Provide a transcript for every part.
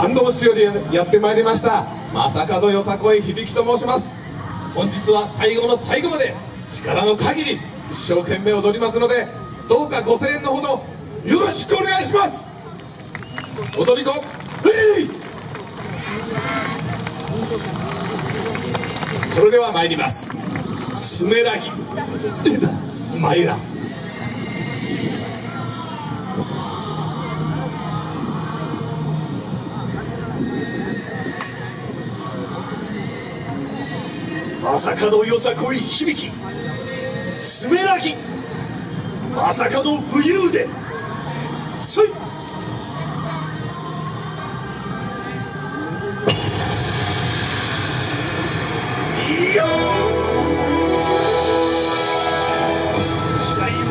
バンドをしよりやってまいりました。正門よさこい響きと申します。本日は最後の最後まで力の限り一生懸命踊りますのでどうかご声援のほどよろしくお願いします。踊り子えいそれでは参ります。スメラギいざ参らん。朝門よさこい響き。すめらぎ朝門武勇伝。そい。いや。時代を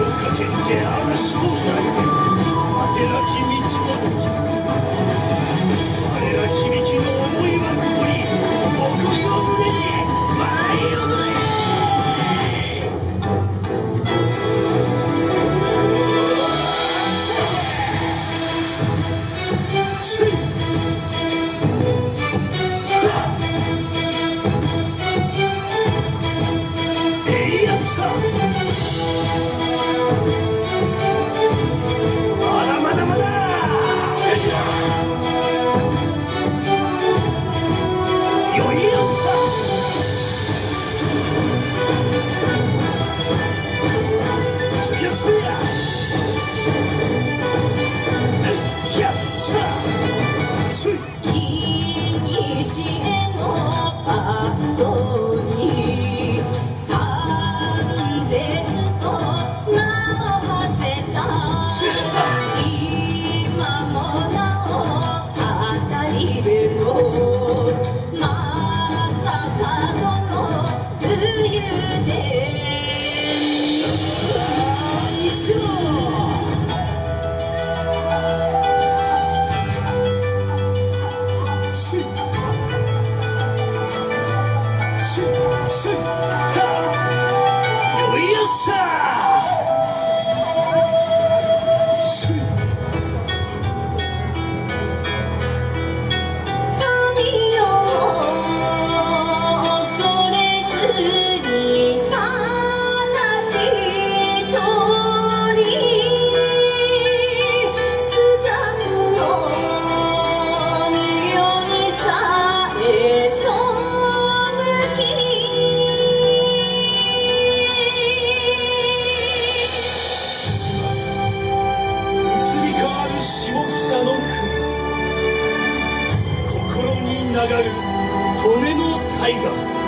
心に流る利根の大河。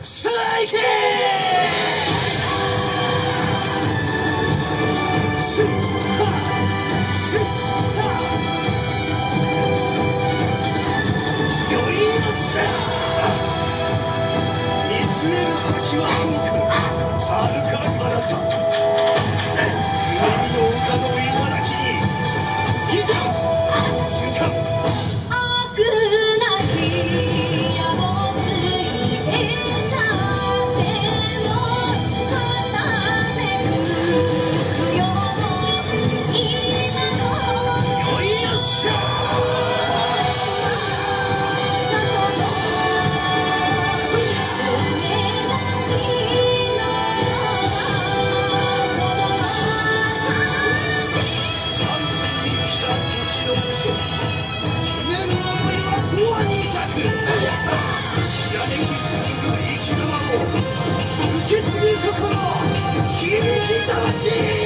さあ行けせっはせっはよいよさ見つめる先は遠くはるか彼方受け継ぐ心響き魂